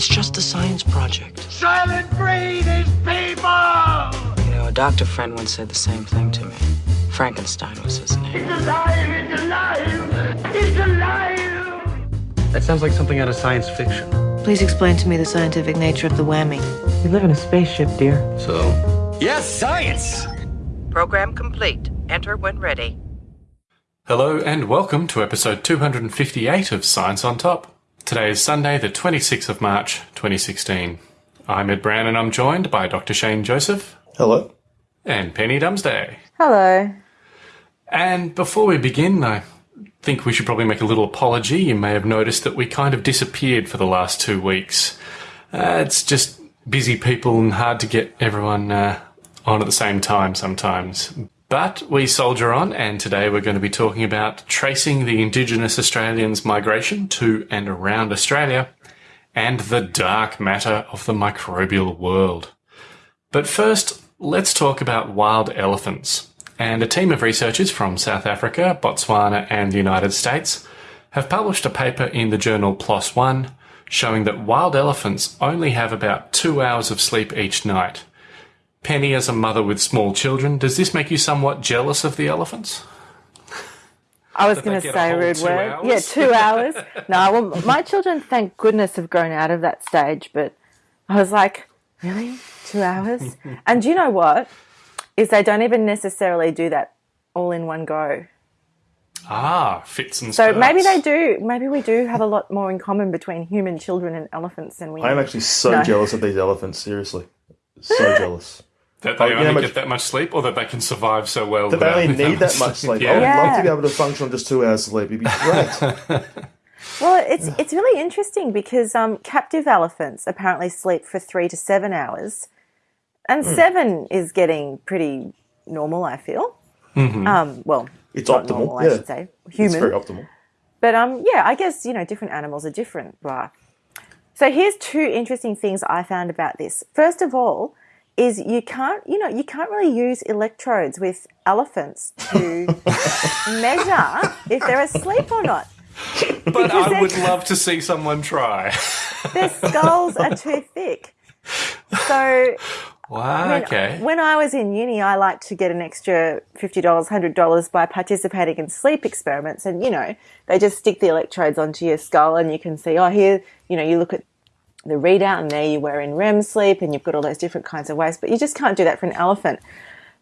It's just a science project. Soylent Green is people! You know, a doctor friend once said the same thing to me. Frankenstein was his name. It's alive! It's alive! It's alive! That sounds like something out of science fiction. Please explain to me the scientific nature of the whammy. We live in a spaceship, dear. So, Yes, science! Program complete. Enter when ready. Hello and welcome to episode 258 of Science on Top. Today is Sunday, the 26th of March, 2016. I'm Ed Brown and I'm joined by Dr. Shane Joseph hello. and Penny Dumsday. Hello. And before we begin, I think we should probably make a little apology. You may have noticed that we kind of disappeared for the last two weeks. Uh, it's just busy people and hard to get everyone uh, on at the same time sometimes. But we soldier on, and today we're going to be talking about tracing the Indigenous Australians' migration to and around Australia and the dark matter of the microbial world. But first, let's talk about wild elephants. And a team of researchers from South Africa, Botswana, and the United States have published a paper in the journal PLOS ONE showing that wild elephants only have about two hours of sleep each night. Penny, as a mother with small children, does this make you somewhat jealous of the elephants? I was going to say a rude two word. hours? Yeah, two hours. No, well, my children, thank goodness, have grown out of that stage. But I was like, really, two hours? and you know what? Is they don't even necessarily do that all in one go. Ah, fits and So spurts. maybe they do. Maybe we do have a lot more in common between human children and elephants than we. I am actually so No. jealous of these elephants, seriously. So jealous. That they Oh, only much- get that much sleep, or that they can survive so well. That they only need that much sleep. I Yeah. would love to be able to function on just two hours sleep. It'd be great. Well, it's it's really interesting because um, captive elephants apparently sleep for three to seven hours, and Hmm. seven is getting pretty normal. I feel. Um, well, It's not optimal. normal, I yeah. should say. It's Human. very optimal. But um, yeah, I guess you know different animals are different. Blah. So here's two interesting things I found about this. First of all, is you can't you know you can't really use electrodes with elephants to measure if they're asleep or not. But I would love to see someone try. Their skulls are too thick. So Wow. when, okay. when I was in uni, I liked to get an extra fifty dollars, hundred dollars by participating in sleep experiments, and you know they just stick the electrodes onto your skull, and you can see, oh, here, you know, you look at the readout, and there you were in REM sleep, and you've got all those different kinds of ways, but you just can't do that for an elephant.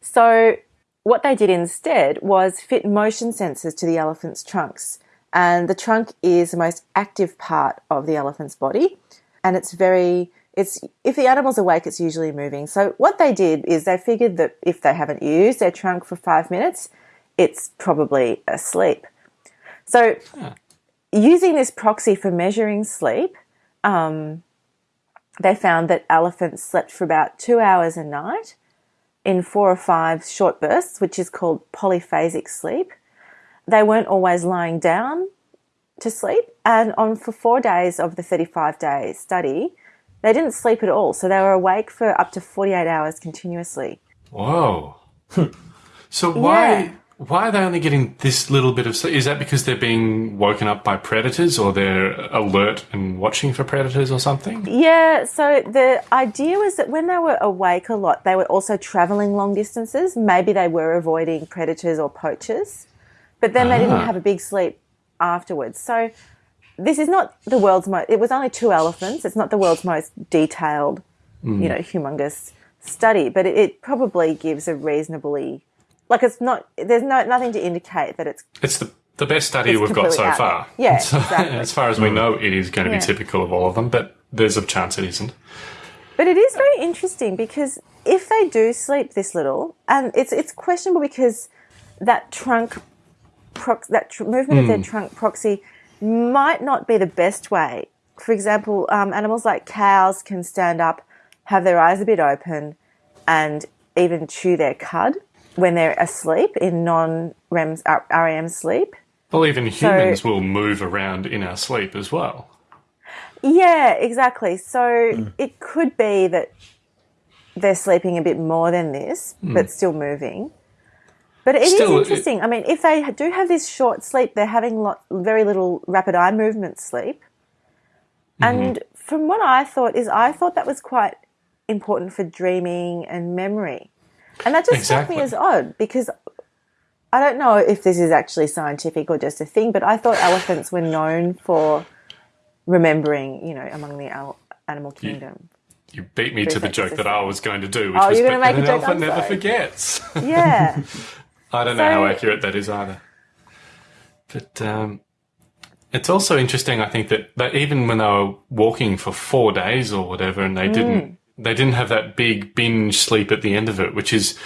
So what they did instead was fit motion sensors to the elephant's trunks, and the trunk is the most active part of the elephant's body, and it's very it's if the animal's awake it's usually moving. So what they did is they figured that if they haven't used their trunk for five minutes it's probably asleep. So using this proxy for measuring sleep um, they found that elephants slept for about two hours a night in four or five short bursts which is called polyphasic sleep they weren't always lying down to sleep and on for four days of the 35 day study they didn't sleep at all, so they were awake for up to 48 hours continuously. Whoa. so why Yeah. Why are they only getting this little bit of sleep? Is that because they're being woken up by predators, or they're alert and watching for predators, or something? Yeah, so the idea was that when they were awake a lot, they were also traveling long distances. Maybe they were avoiding predators or poachers, but then they didn't Ah. have a big sleep afterwards. So this is not the world's most, it was only two elephants. It's not the world's most detailed, you know, humongous study, but it, it probably gives a reasonably, like it's not, there's no, nothing to indicate that it's It's the the best study we've got so far. there. Yeah, So, exactly. as far as we know, it is going to Yeah. be typical of all of them, but there's a chance it isn't. But it is very interesting because if they do sleep this little, and it's it's questionable because that trunk, prox- that tr- movement of their trunk proxy might not be the best way. For example, um, animals like cows can stand up, have their eyes a bit open, and even chew their cud when they're asleep in non-REM REM uh, sleep. Well, even humans will move around in our sleep as well. Yeah, exactly. So hmm. it could be that they're sleeping a bit more than this, hmm. but still moving. But it is Still, it- interesting. I mean, if they do have this short sleep, they're having lot, very little rapid eye movement sleep. And mm-hmm. from what I thought is I thought that was quite important for dreaming and memory. And that just struck me as odd because I don't know if this is actually scientific or just a thing, but I thought elephants were known for remembering, you know, among the al- animal kingdom. You beat me to the joke that I was going to do, which Oh, was you're make a an joke, elephant never forgets. Yeah. I don't know how accurate that is either. But um, it's also interesting, I think, that, that even when they were walking for four days or whatever, and they didn't they didn't have that big binge sleep at the end of it, which is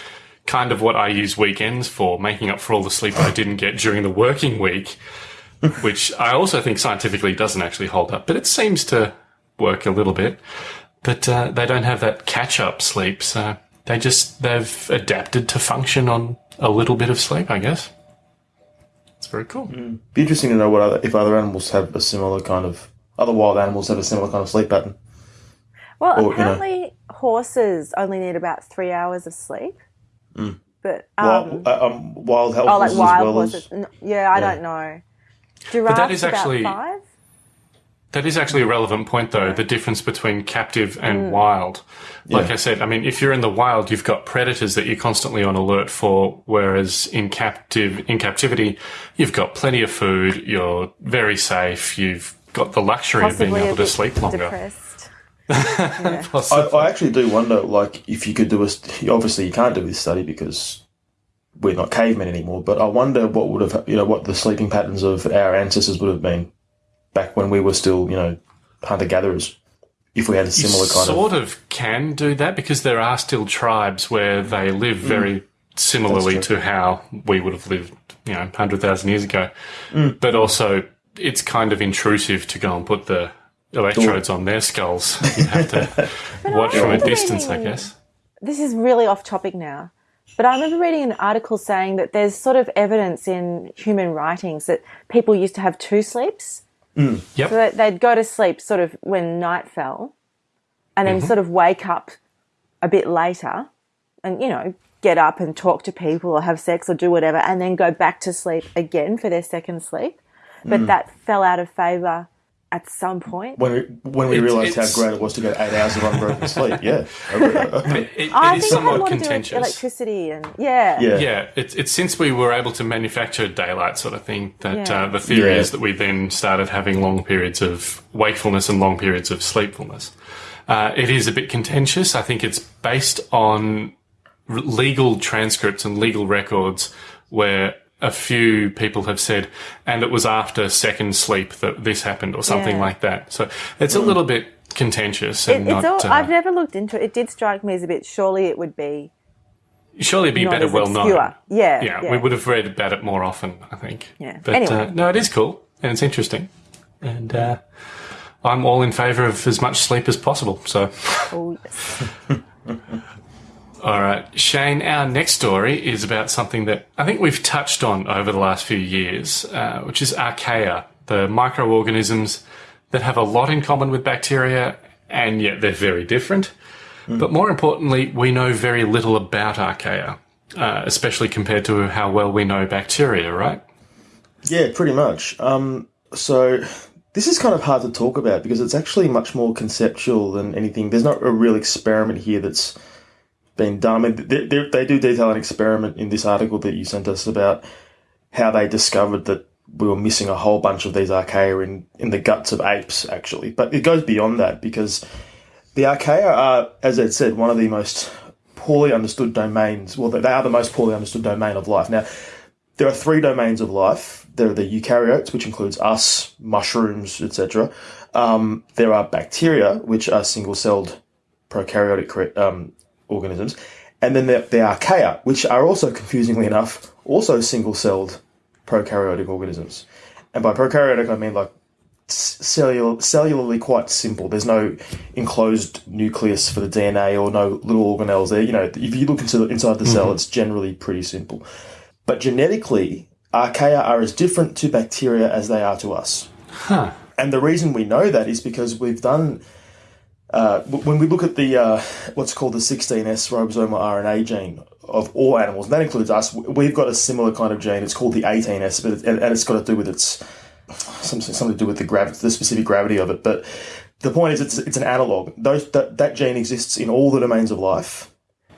kind of what I use weekends for, making up for all the sleep I didn't get during the working week, which I also think scientifically doesn't actually hold up, but it seems to work a little bit. But uh, they don't have that catch up sleep, so they just they've adapted to function on a little bit of sleep, I guess. It's very cool. Be interesting to know what other, if other animals have a similar kind of other wild animals have a similar kind of sleep pattern. Well, Or, you know- apparently horses only need about three hours of sleep. But um, wild, uh, um, wild oh, like horses wild as well horses. as N- yeah, I Yeah. don't know. Giraffes that is about actually- five. That is actually a relevant point, though, the difference between captive and wild. Like Yeah. I said, I mean, if you're in the wild, you've got predators that you're constantly on alert for, whereas in captive, in captivity, you've got plenty of food, you're very safe, you've got the luxury of being able to sleep longer. depressed. I, I actually do wonder, like, if you could do a. st- Obviously, you can't do this study because we're not cavemen anymore. But I wonder what would have, you know, what the sleeping patterns of our ancestors would have been back when we were still, you know, hunter gatherers. If we had a You similar kind of. sort of can do that because there are still tribes where they live mm. very similarly to how we would have lived, you know, 100,000 years ago. Mm. But also, it's kind of intrusive to go and put the electrodes on their skulls. You have to watch from a remember distance, I guess. This is really off topic now. But I remember reading an article saying that there's sort of evidence in human writings that people used to have two sleeps. Yep. So that they'd go to sleep sort of when night fell and Mm-hmm. then sort of wake up a bit later and, you know, get up and talk to people or have sex or do whatever and then go back to sleep again for their second sleep. But that fell out of favour at some point. When we, when we It's- realised how great it was to get eight hours of unbroken sleep, yeah. I It, it I is think it had somewhat more to do with contentious. electricity and yeah. yeah. Yeah, it's, it's since we were able to manufacture daylight sort of thing that Yeah. uh, the theory Yeah. is that we then started having long periods of wakefulness and long periods of sleepfulness. Uh, it is a bit contentious. I think it's based on r- legal transcripts and legal records where a few people have said, and it was after second sleep that this happened or something Yeah. like that. So it's a little bit contentious It, and it's not. all, uh, I've never looked into it. It did strike me as a bit. Surely it would be surely it'd be better as well known. Yeah, yeah, yeah. we would have read about it more often, I think. Yeah. But Anyway. uh, no, it is cool and it's interesting, and uh, I'm all in favour of as much sleep as possible. So, Oh, yes. all right, Shane, our next story is about something that I think we've touched on over the last few years, uh, which is archaea, the microorganisms that have a lot in common with bacteria, and yet they're very different. But more importantly, we know very little about archaea, uh, especially compared to how well we know bacteria, right? Yeah, pretty much. Um, so this is kind of hard to talk about because it's actually much more conceptual than anything. There's not a real experiment here that's been done. I mean, they, they, they do detail an experiment in this article that you sent us about how they discovered that we were missing a whole bunch of these archaea in, in the guts of apes, actually. But it goes beyond that because the archaea are, as I said, one of the most poorly understood domains. Well, they are the most poorly understood domain of life. Now, there are three domains of life. There are the eukaryotes, which includes us, mushrooms, etc. Um, there are bacteria, which are single-celled prokaryotic um, organisms, and then are archaea, which are also, confusingly enough, also single-celled prokaryotic organisms. And by prokaryotic, I mean like cellular, cellularly quite simple. There's no enclosed nucleus for the DNA or no little organelles there. You know, if you look into the, inside the cell, mm-hmm. it's generally pretty simple. But genetically, archaea are as different to bacteria as they are to us. And the reason we know that is because we've done. Uh, when we look at the uh, what's called the 16S ribosomal RNA gene of all animals, and that includes us, we've got a similar kind of gene. It's called the 18S, but it, and, it's got to do with its something, something to do with the gravity, the specific gravity of it. But the point is, it's it's an analog. Those that that gene exists in all the domains of life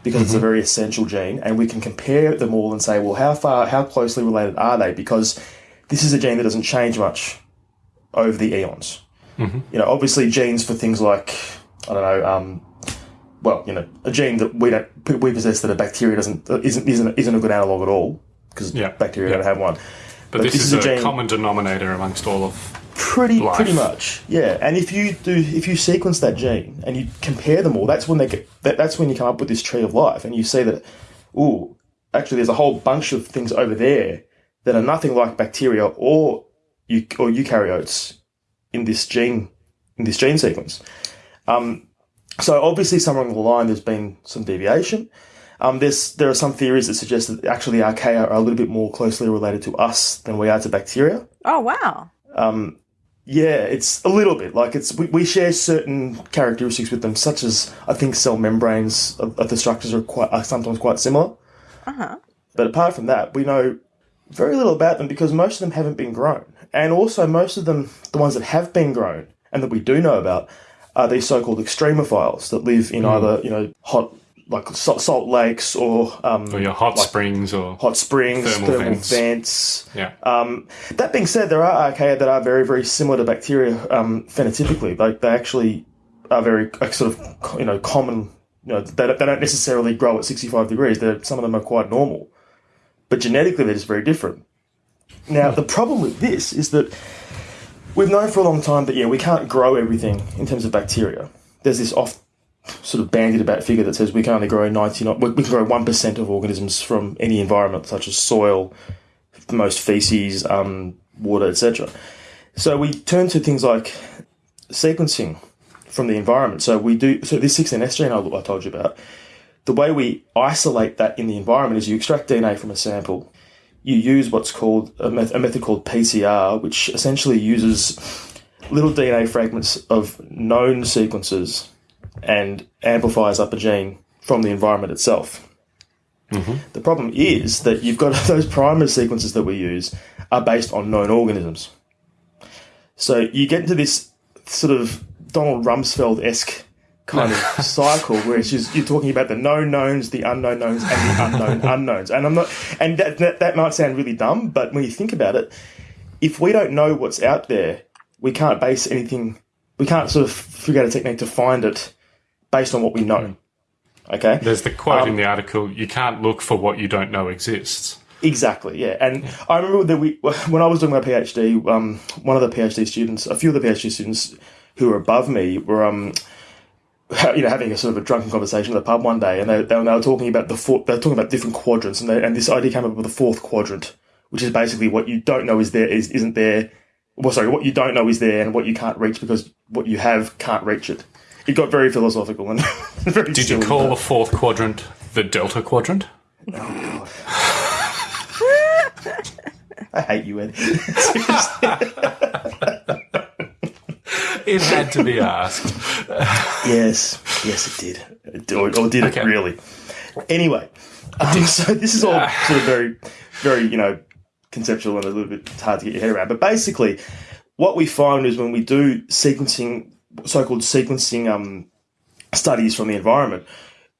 because it's a very essential gene, and we can compare them all and say, well, how far, how closely related are they? Because this is a gene that doesn't change much over the eons. You know, obviously, genes for things like I don't know. Um, well, you know, a gene that we don't we possess that a bacteria doesn't isn't isn't, isn't a good analog at all because Yeah. bacteria Yeah. don't have one. But, this, this is, is a a, common denominator amongst all of. Pretty, life. pretty much, yeah. And if you do, if you sequence that gene and you compare them all, that's when they get. That, that's when you come up with this tree of life, and you see that, ooh, actually, there's a whole bunch of things over there that are nothing like bacteria or or eukaryotes in this gene in this gene sequence. Um, so obviously, somewhere along the line, there's been some deviation. Um, there's there are some theories that suggest that actually archaea are a little bit more closely related to us than we are to bacteria. Oh wow. Yeah, it's a little bit like it's we, we share certain characteristics with them, such as I think cell membranes of, of the structures are quite are sometimes quite similar. Uh-huh. But apart from that, we know very little about them because most of them haven't been grown, and also most of them, the ones that have been grown and that we do know about, are these so-called extremophiles that live in either you know hot like salt, lakes or um, Or your hot springs or. hot springs, Thermal thermal, vents. vents. Yeah. Um, that being said, there are archaea that are very, very similar to bacteria um, phenotypically. Like they actually are very uh, sort of you know common. You know, they, they don't necessarily grow at sixty five degrees. They're, some of them are quite normal, but genetically they're just very different. Now the problem with this is that we've known for a long time that yeah we can't grow everything in terms of bacteria. There's this off sort of bandied about figure that says we can only grow 99 we can grow 1% of organisms from any environment such as soil most feces um, water etc so we turn to things like sequencing from the environment. So we do so this 16s gene I told you about the way we isolate that in the environment is you extract dna from a sample you use what's called a, met- a method called pcr which essentially uses little dna fragments of known sequences and amplifies up a gene from the environment itself. Mm-hmm. The problem is that you've got those primer sequences that we use are based on known organisms. So you get into this sort of Donald Rumsfeld esque kind of cycle where it's just you're talking about the known knowns, the unknown knowns, and the unknown unknowns. And I'm not, and that, that that might sound really dumb, but when you think about it, if we don't know what's out there, we can't base anything. We can't sort of figure out a technique to find it based on what we know. Okay. There's the quote Um, in the article you can't look for what you don't know exists. Exactly, yeah. And I remember that we, when I was doing my PhD, um, one of the PhD students, a few of the PhD students who were above me were, um, you know, having a sort of a drunken conversation at the pub one day, and they, they, were, they were talking about the four, they were talking about different quadrants, and, they, and this idea came up with the fourth quadrant, which is basically what you don't know is there is isn't there. Well, sorry, what you don't know is there, and what you can't reach because what you have can't reach it. It got very philosophical and very. Did you call the fourth quadrant the delta quadrant? Oh, I hate you, Ed. It had to be asked. Yes, yes, it did. Or, or did Okay. it really? Anyway, um, so this is all sort of very, very, you know, conceptual and a little bit hard to get your head around. But basically, what we find is when we do sequencing, so-called sequencing um, studies from the environment,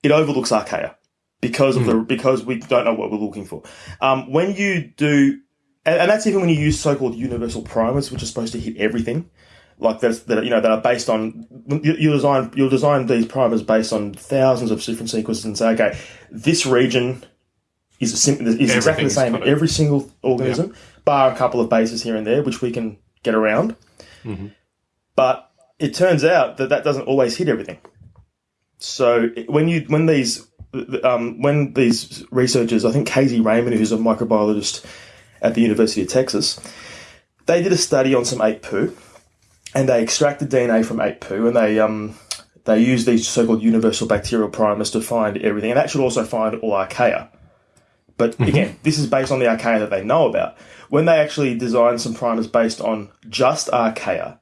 it overlooks archaea because of the because we don't know what we're looking for. Um, when you do, and, and that's even when you use so-called universal primers, which are supposed to hit everything like that's that you know that are based on you, you design you'll design these primers based on thousands of different sequences and say okay this region is sim- is exactly the same in every single organism bar a couple of bases here and there which we can get around. But it turns out that that doesn't always hit everything. So when you when these um, when these researchers I think Kasie Raymann who's a microbiologist at the University of Texas they did a study on some ape poo and they extracted DNA from ape poo, and they um they used these so-called universal bacterial primers to find everything, and that should also find all archaea. But again, this is based on the archaea that they know about. When they actually designed some primers based on just archaea,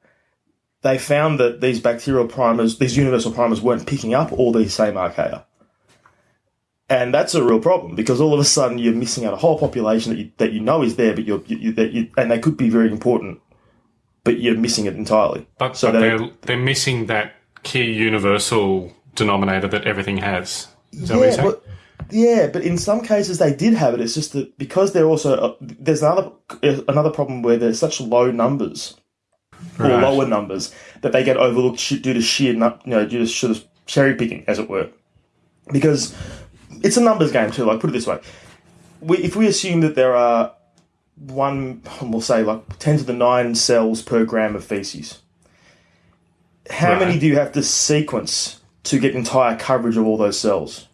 they found that these bacterial primers, these universal primers, weren't picking up all these same archaea. And that's a real problem because all of a sudden you're missing out a whole population that you, that you know is there, but you're, you, that you, and they could be very important but you're missing it entirely. But, so but they- they're, they're missing that key universal denominator that everything has. Is that what you're yeah, saying? but, yeah, but in some cases they did have it. It's just that because they're also uh, there's another uh, another problem where there's such low numbers or lower numbers that they get overlooked sh- due to sheer you know due to sort of cherry picking, as it were. Because it's a numbers game too. Like put it this way, we, if we assume that there are one, we'll say like ten to the nine cells per gram of feces. How Right. many do you have to sequence to get entire coverage of all those cells?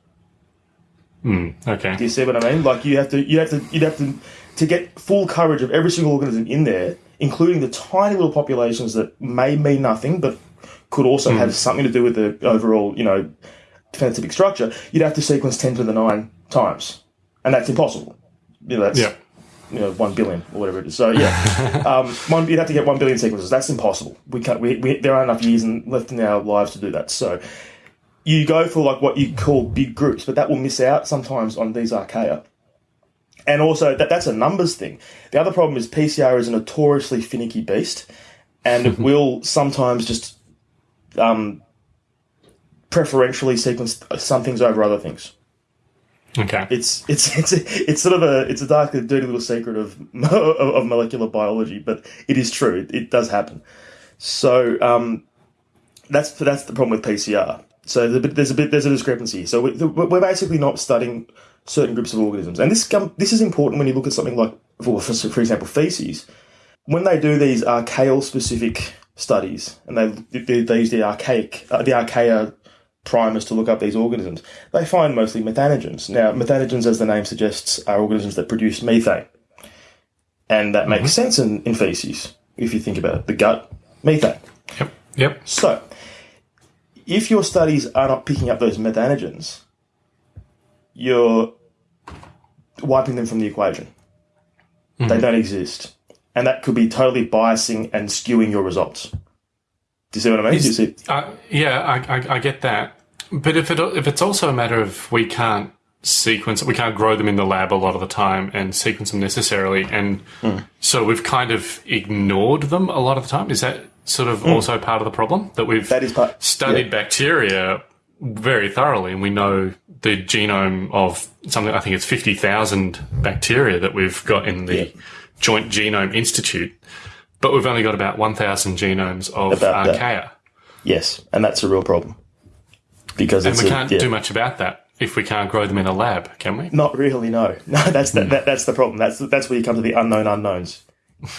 Hmm, okay. Do you see what I mean? Like you have to, you have to, you'd have to, to get full coverage of every single organism in there, including the tiny little populations that may mean nothing, but could also hmm. have something to do with the overall, you know, phenotypic structure. You'd have to sequence ten to the nine times, and that's impossible. You know, that's Yeah. You know one billion or whatever it is. So yeah, um, one, you'd have to get one billion sequences. That's impossible. We can't. We, we, there aren't enough years in, left in our lives to do that. So you go for like what you call big groups, but that will miss out sometimes on these archaea. And also that that's a numbers thing. The other problem is PCR is a notoriously finicky beast, and it will sometimes just um, preferentially sequence some things over other things Okay. it's it's it's it's sort of a it's a dark dirty little secret of of, molecular biology, but it is true. It, it does happen. So um, that's that's the problem with PCR. So there's a bit there's a discrepancy. So we, we're basically not studying certain groups of organisms, and this this is important when you look at something like for for, for example feces. When they do these archaeal specific studies, and they they, they use the archaic uh, the archaea primers to look up these organisms, they find mostly methanogens. Now, methanogens, as the name suggests, are organisms that produce methane. And that makes sense in, in feces, if you think about it. The gut, methane. Yep. Yep. So, if your studies are not picking up those methanogens, you're wiping them from the equation. They don't exist. And that could be totally biasing and skewing your results. Do you see what I mean? See? Uh, yeah, I, I, I get that. But if it if it's also a matter of we can't sequence, we can't grow them in the lab a lot of the time and sequence them necessarily, and so we've kind of ignored them a lot of the time. Is that sort of hmm. also part of the problem that we've That is part- studied yeah. bacteria very thoroughly, and we know the genome of something. I think it's fifty thousand bacteria that we've got in the Yeah. Joint Genome Institute, but we've only got about one thousand genomes of About that. archaea. Yes, and that's a real problem. Because And it's we can't yeah. do much about that if we can't grow them in a lab, can we? Not really, no. No, that's the, hmm. that, that's the problem. That's that's where you come to the unknown unknowns.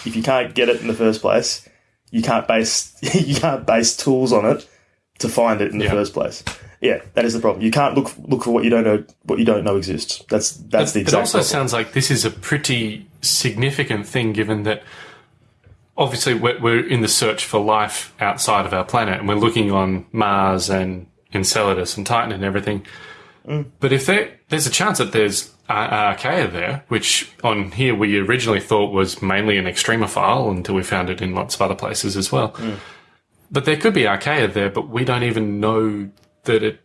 If you can't get it in the first place, you can't base you can't base tools on it to find it in the Yeah. first place. Yeah, that is the problem. You can't look look for what you don't know what you don't know exists. That's that's the Exact It also problem. sounds like this is a pretty significant thing, given that obviously we're, we're in the search for life outside of our planet, and we're looking on Mars and Enceladus and Titan and everything. Mm. But if there, there's a chance that there's uh, archaea there, which on here we originally thought was mainly an extremophile until we found it in lots of other places as well. Mm. But there could be archaea there, but we don't even know that it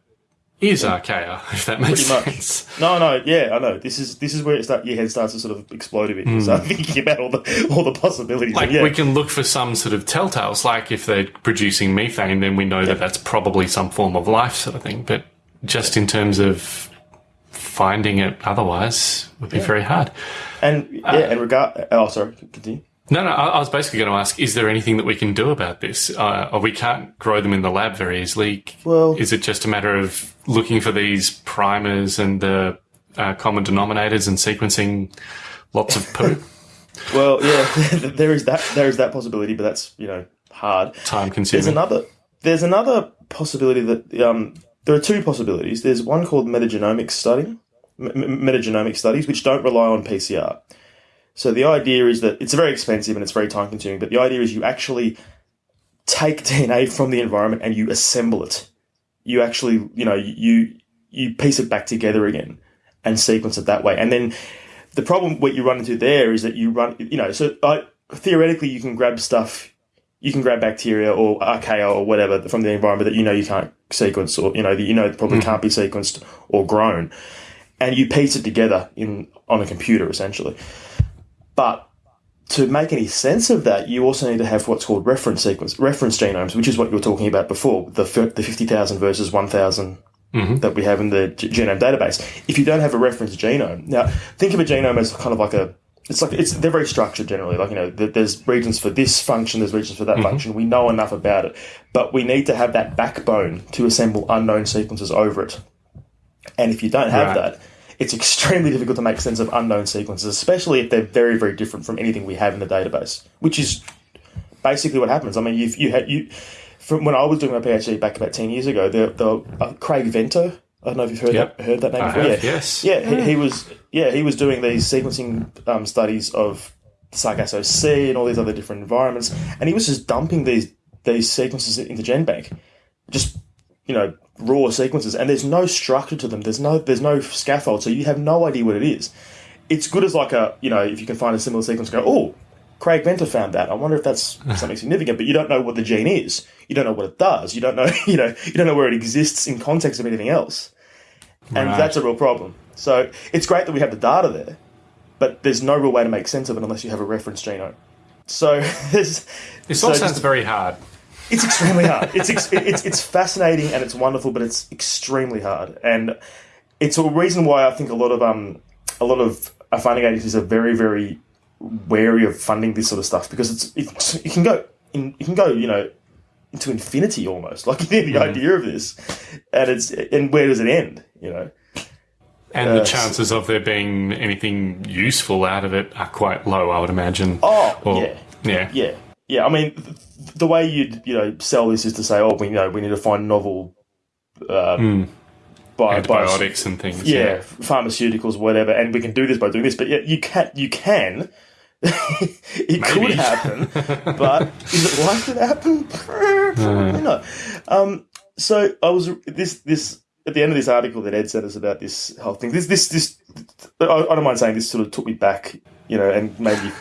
is archaea, if that makes Pretty much. sense. No, no, yeah, I know. This is this is where it start, your head starts to sort of explode a bit. You start thinking about all the all the possibilities. Hmm. Like yeah, we can look for some sort of telltales, like if they're producing methane, then we know that that's probably some form of life, sort of thing. But just in terms of finding it, otherwise, would be very hard. and yeah, and regard. Oh, sorry, continue. No, no, I, I was basically going to ask: Is there anything that we can do about this? Uh, we can't grow them in the lab very easily. Well- is it just a matter of looking for these primers and the uh, common denominators and sequencing lots of poo? Well, yeah, there is that there is that possibility, but that's you know hard. Time There's consuming. another. There's another possibility that um, there are two possibilities. There's one called metagenomic study, metagenomic studies, which don't rely on PCR. So the idea is that it's very expensive and it's very time consuming. But the idea is you actually take DNA from the environment and you assemble it. You actually, you know, you you piece it back together again and sequence it that way. And then the problem what you run into there is that you run, you know, so uh, theoretically you can grab stuff you can grab bacteria or archaea or whatever from the environment that you know you can't sequence or you know that you know probably can't be sequenced or grown, and you piece it together in on a computer essentially. But to make any sense of that, you also need to have what's called reference sequence, reference genomes, which is what you were talking about before, the the fifty thousand versus one mm-hmm. that we have in the g- genome database. If you don't have a reference genome, now think of a genome as kind of like a it's like it's they're very structured generally. Like you know, there's regions for this function, there's regions for that mm-hmm. function. We know enough about it, but we need to have that backbone to assemble unknown sequences over it. And if you don't have Right. that, it's extremely difficult to make sense of unknown sequences, especially if they're very, very different from anything we have in the database, which is basically what happens. I mean, you you had you from when I was doing my PhD back about ten years ago, the the uh, Craig Venter. I don't know if you've heard Yep. that heard that name I before. have, yeah. yes. Yeah, he, he was yeah he was doing these sequencing um, studies of Sargasso Sea and all these other different environments, and he was just dumping these these sequences into GenBank, just you know raw sequences, and there's no structure to them. There's no there's no scaffold, so you have no idea what it is. It's good as like a you know if you can find a similar sequence, go oh. Craig Venter found that. I wonder if that's something significant, but you don't know what the gene is. You don't know what it does. You don't know, you know, you don't know where it exists in context of anything else and Right. that's a real problem. So it's great that we have the data there, but there's no real way to make sense of it unless you have a reference genome. So This so all just- sounds very hard. It's extremely hard. It's, ex- it's it's fascinating and it's wonderful, but it's extremely hard, and it's a reason why I think a lot of um a lot of uh, funding agencies are very very wary of funding this sort of stuff because it's, it's it can go in, it can go you know into infinity almost like the Mm-hmm. idea of this, and it's and where does it end? You know. And the chances of there being anything useful out of it are quite low, I would imagine. Oh, Or- yeah. Yeah. Yeah, yeah. I mean, th- the way you'd you know sell this is to say, oh, we know we need to find novel um, bio- bio- Antibiotics and things. yeah, pharmaceuticals, whatever, and we can do this by doing this. But yeah, you can you can. it could happen, but is it likely to happen? Probably not. Um, so I was this this at the end of this article that Ed sent us about this whole thing. This this this I, I don't mind saying this sort of took me back, you know, and maybe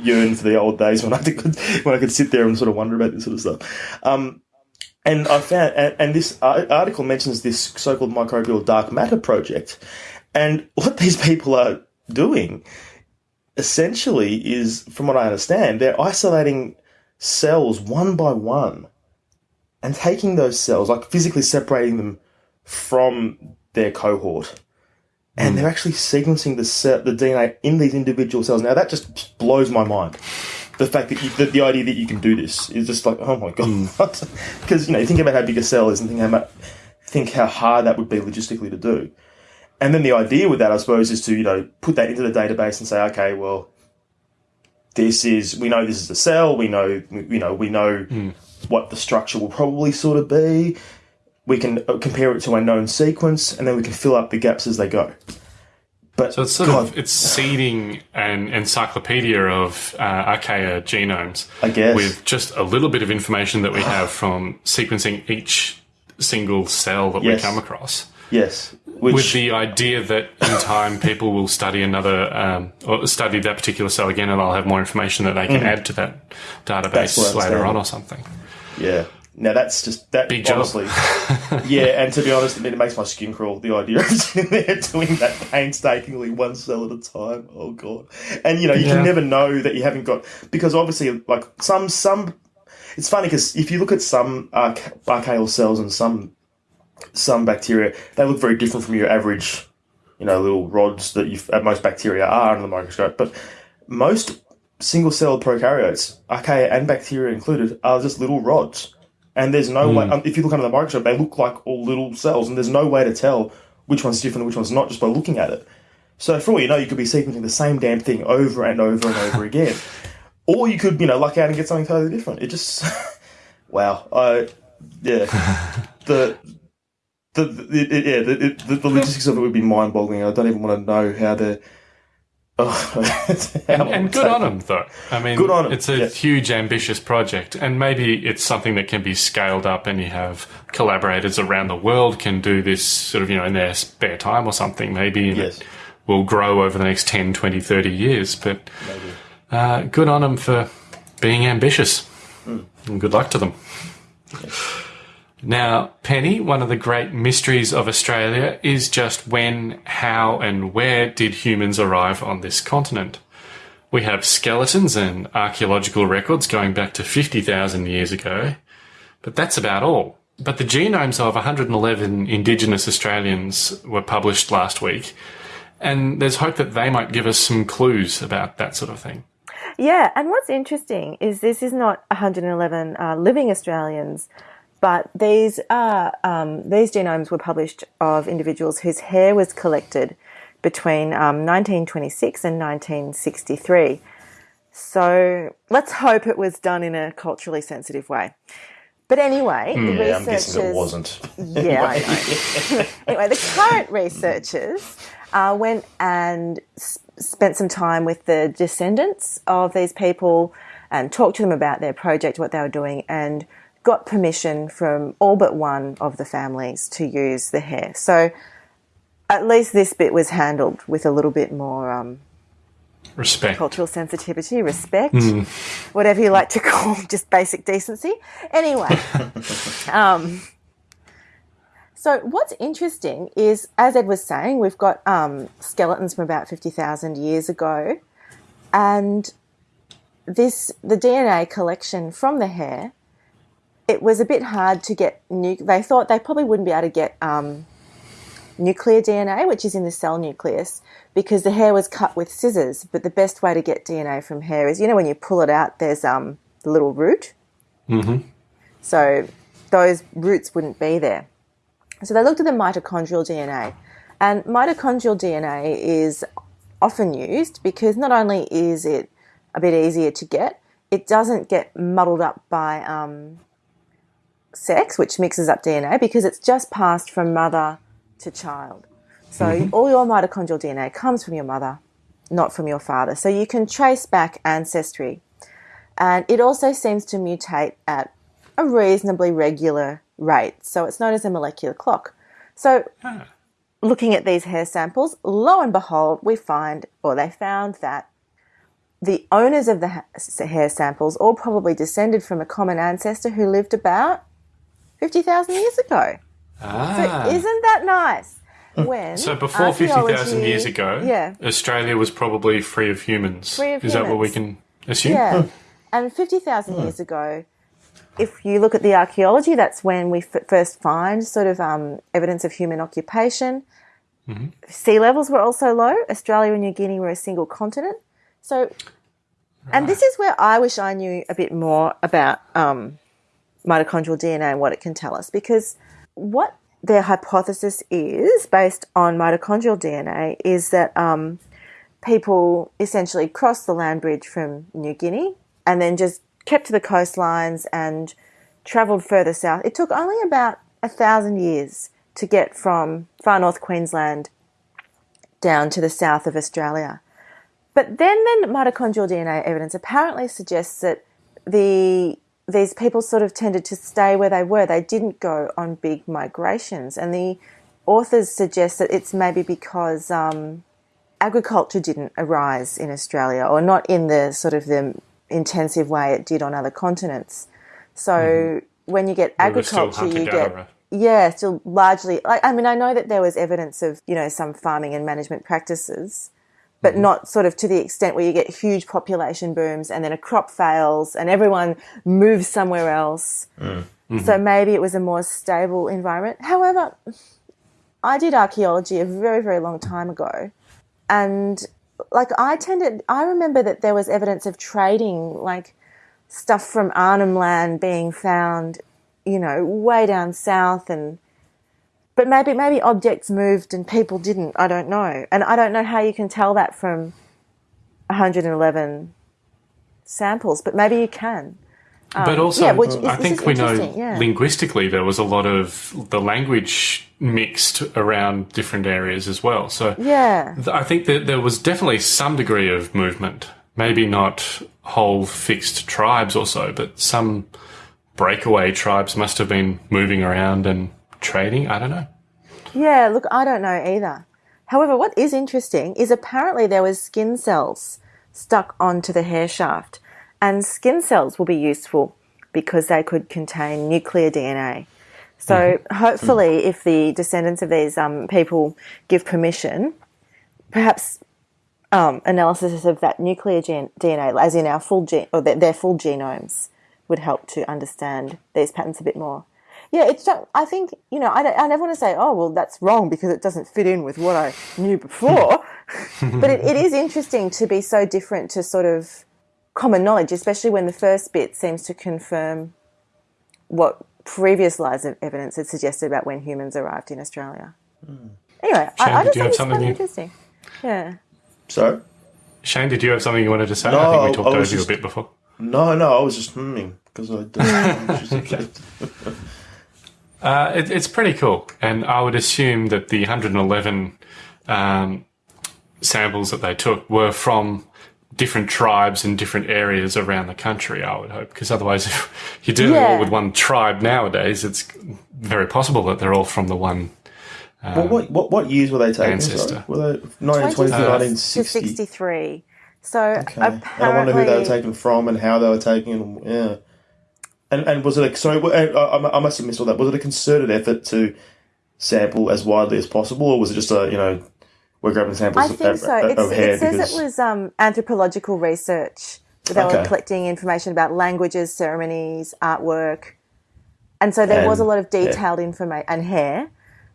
yearn for the old days when I could when I could sit there and sort of wonder about this sort of stuff. Um, and I found, and, and this article mentions this so-called microbial dark matter project, and what these people are doing essentially is, from what I understand, they're isolating cells one by one and taking those cells, like physically separating them from their cohort. And hmm. they're actually sequencing the ce- the DNA in these individual cells. Now that just blows my mind. The fact that, you, that the idea that you can do this is just like, oh my god, hmm. because you know, you think about how big a cell is and think how much, think how hard that would be logistically to do. And then the idea with that, I suppose, is to you know put that into the database and say, okay, well, this is we know this is a cell. We know you know we know hmm. what the structure will probably sort of be. We can uh, compare it to a known sequence, and then we can fill up the gaps as they go. But So it's sort God, of it's seeding an encyclopedia of uh, archaea genomes, I guess. with just a little bit of information that we have from sequencing each single cell that Yes. we come across. yes, which with the idea that in time people will study another um, or study that particular cell again, and I'll have more information that they can add to that. Database later on or something. Yeah. Now that's just that Big honestly. yeah, and to be honest, it makes my skin crawl. The idea of sitting there doing that painstakingly, one cell at a time. Oh god! And you know, you Yeah. can never know that you haven't got because obviously, like some some. It's funny because if you look at some arch- archaeal cells and some some bacteria, they look very different from your average, you know, little rods that you uh, most bacteria are under the microscope. But most single-celled prokaryotes, archaea and bacteria included, are just little rods. And there's no way, um, if you look under the microscope, they look like all little cells, and there's no way to tell which one's different and which one's not just by looking at it. So for all you know, you could be sequencing the same damn thing over and over and over again. Or you could, you know, luck out and get something totally different. It just, wow. I, yeah. the, the, the, yeah, the, the, the logistics of it would be mind boggling. I don't even want to know how to. Oh, how And good on them, though. I mean, Good on it's a yeah. huge, ambitious project, and maybe it's something that can be scaled up, and you have collaborators around the world can do this sort of, you know, in their spare time or something, maybe. Yes. it will grow over the next 10, 20, 30 years. But uh, good on them for being ambitious, Hmm. and good luck to them. Now, Penny, one of the great mysteries of Australia is just when, how, and where did humans arrive on this continent? We have skeletons and archaeological records going back to 50,000 years ago, but that's about all. But the genomes of 111 Indigenous Australians were published last week, and there's hope that they might give us some clues about that sort of thing. Yeah, and what's interesting is this is not 111 uh, living Australians, but these are um, these genomes were published of individuals whose hair was collected between um, 1926 and 1963. So let's hope it was done in a culturally sensitive way. But anyway, the Yeah, I'm researchers. guessing it wasn't. Yeah, know. anyway, the current researchers uh, went and spent some time with the descendants of these people and talked to them about their project, what they were doing, and got permission from all but one of the families to use the hair. So at least this bit was handled with a little bit more um, Respect. cultural sensitivity, respect, whatever you like to call just basic decency. Anyway, um, so what's interesting is, as Ed was saying, we've got um, skeletons from about fifty thousand years ago, and this the DNA collection from the hair. It was a bit hard to get. Nu- they thought they probably wouldn't be able to get um, nuclear DNA, which is in the cell nucleus, because the hair was cut with scissors. But the best way to get DNA from hair is, you know, when you pull it out, there's um, the little root. Mm-hmm. So those roots wouldn't be there. So they looked at the mitochondrial DNA, and mitochondrial DNA is often used because not only is it a bit easier to get, it doesn't get muddled up by um, sex, which mixes up DNA, because it's just passed from mother to child. So mm-hmm. all your mitochondrial DNA comes from your mother, not from your father. So you can trace back ancestry. And it also seems to mutate at a reasonably regular rate. So it's known as a molecular clock. So looking at these hair samples, lo and behold, we find, or they found that the owners of the hair samples all probably descended from a common ancestor who lived about 50,000 years ago. Ah. So isn't that nice? When So before 50,000 years ago, yeah, Australia was probably free of humans. Free of Is that what we can assume? yeah, and 50,000 years ago, if you look at the archaeology, that's when we f- first find sort of um, evidence of human occupation. Sea levels were also low. Australia and New Guinea were a single continent. So, and this is where I wish I knew a bit more about um, mitochondrial DNA and what it can tell us, because what their hypothesis is based on mitochondrial DNA is that um, people essentially crossed the land bridge from New Guinea and then just kept to the coastlines and travelled further south. It took only about a thousand years to get from far north Queensland down to the south of Australia. But then the mitochondrial DNA evidence apparently suggests that the these people sort of tended to stay where they were. They didn't go on big migrations, and the authors suggest that it's maybe because um, agriculture didn't arise in Australia, or not in the sort of the intensive way it did on other continents. So when you get We agriculture, you get yeah, still largely. Like, I mean, I know that there was evidence of you know some farming and management practices, but mm. not sort of to the extent where you get huge population booms and then a crop fails and everyone moves somewhere else. Mm. So mm-hmm. maybe it was a more stable environment. However, I did archaeology a very very long time ago, and like I tended, I remember that there was evidence of trading, like stuff from Arnhem Land being found, you know, way down south and but maybe maybe objects moved and people didn't. I don't know. And I don't know how you can tell that from 111 samples, but maybe you can. But um, also, yeah, is- I think we know yeah. linguistically there was a lot of the language mixed around different areas as well. So Yeah. th- I think that there was definitely some degree of movement. Maybe not whole fixed tribes or so, but some breakaway tribes must have been moving around and trading. I don't know. Yeah, look, I don't know either. However, what is interesting is apparently there was skin cells stuck onto the hair shaft, and skin cells will be useful because they could contain nuclear DNA. So hopefully, if the descendants of these um, people give permission, perhaps um, analysis of that nuclear gen- DNA, as in our full gene or their, their full genomes, would help to understand these patterns a bit more. Yeah, it's. not- I think you know. I, don't, I never want to say, oh well, that's wrong because it doesn't fit in with what I knew before. but it, it is interesting to be so different to sort of common knowledge, especially when the first bit seems to confirm what previous lines of evidence had suggested about when humans arrived in Australia. Hmm. Anyway, Shane, I, I did just you have think it's something quite you- interesting. Yeah. So Shane, did you have something you wanted to say? No, I No, think we talked I over was you just- a bit before. no, no, I was just humming because I. Don't, Uh, it, it's pretty cool, and I would assume that the 111 um, samples that they took were from different tribes in different areas around the country. I would hope, because otherwise, if you're dealing Yeah. all with one tribe nowadays, it's very possible that they're all from the one. well, what, what what years were they taken? Ancestor. Sorry? Were they 1920 to 26 to 1960? 63. So Okay. And I wonder who they were apparently, taken from and how they were taken. And, yeah. And and was it a sorry? Uh, I, I I must have missed all that. Was it a concerted effort to sample as widely as possible, or was it just a you know we're grabbing samples I think uh, uh, of, so. of It's, hair it says because it was um, anthropological research. They were collecting information about languages, ceremonies, artwork. And so there was a lot of detailed information, and hair.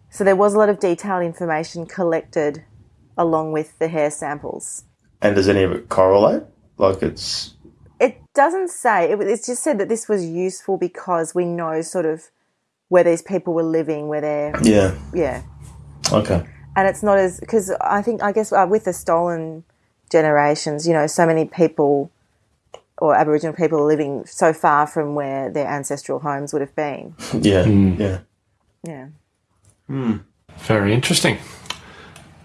So there was a lot of detailed information collected along with the hair samples. and does any of it correlate? Like it's It doesn't say, it, it's just said that this was useful because we know sort of where these people were living, where they're, yeah yeah. okay and it's not as because I think I guess uh, with the stolen generations, you know, so many people or Aboriginal people are living so far from where their ancestral homes would have been. yeah yeah. Yeah. Very interesting.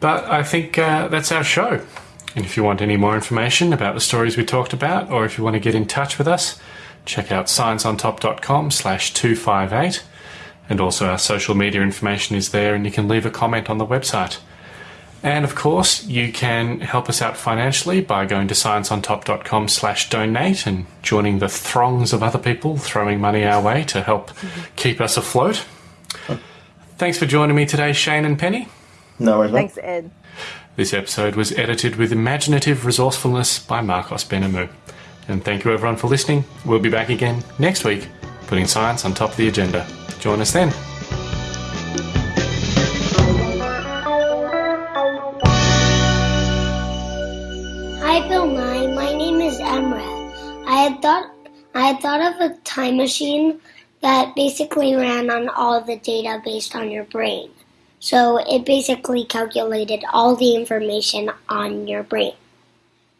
But I think uh, that's our show. And if you want any more information about the stories we talked about, or if you want to get in touch with us, check out scienceontop.com slash 258. And also our social media information is there, and you can leave a comment on the website. And of course, you can help us out financially by going to scienceontop.com slash donate and joining the throngs of other people throwing money our way to help keep us afloat. Thanks for joining me today, Shane and Penny. No worries. mate. Thanks, Ed. This episode was edited with imaginative resourcefulness by Marcos Benamu. And thank you everyone for listening. We'll be back again next week, putting science on top of the agenda. Join us then. Hi, Bill Nye. My name is Emra. I had thought I had thought of a time machine that basically ran on all the data based on your brain. So it basically calculated all the information on your brain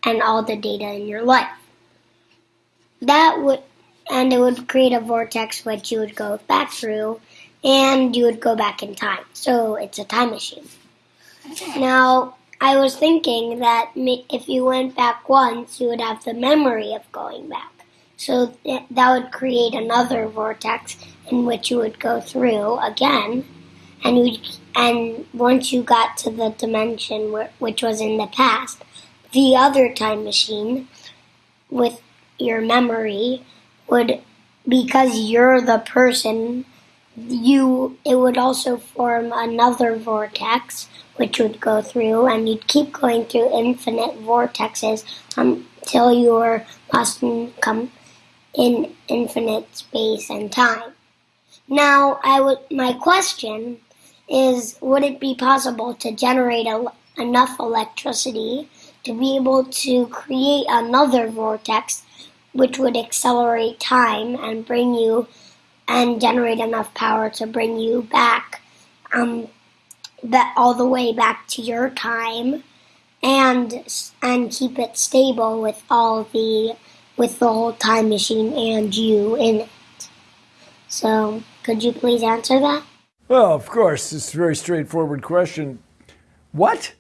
and all the data in your life. That would and it would create a vortex which you would go back through and you would go back in time. So it's a time machine. Now, I was thinking that if you went back once, you would have the memory of going back. So th- that would create another vortex in which you would go through again, and you and once you got to the dimension where, which was in the past, the other time machine with your memory would because you're the person you it would also form another vortex which would go through and you'd keep going through infinite vortexes until you were lost come in infinite space and time. Now i would my question is would it be possible to generate enough electricity to be able to create another vortex which would accelerate time and bring you and generate enough power to bring you back um, that all the way back to your time and and keep it stable with all the with the whole time machine and you in it. So, could you please answer that? Well, of course, it's a very straightforward question. What?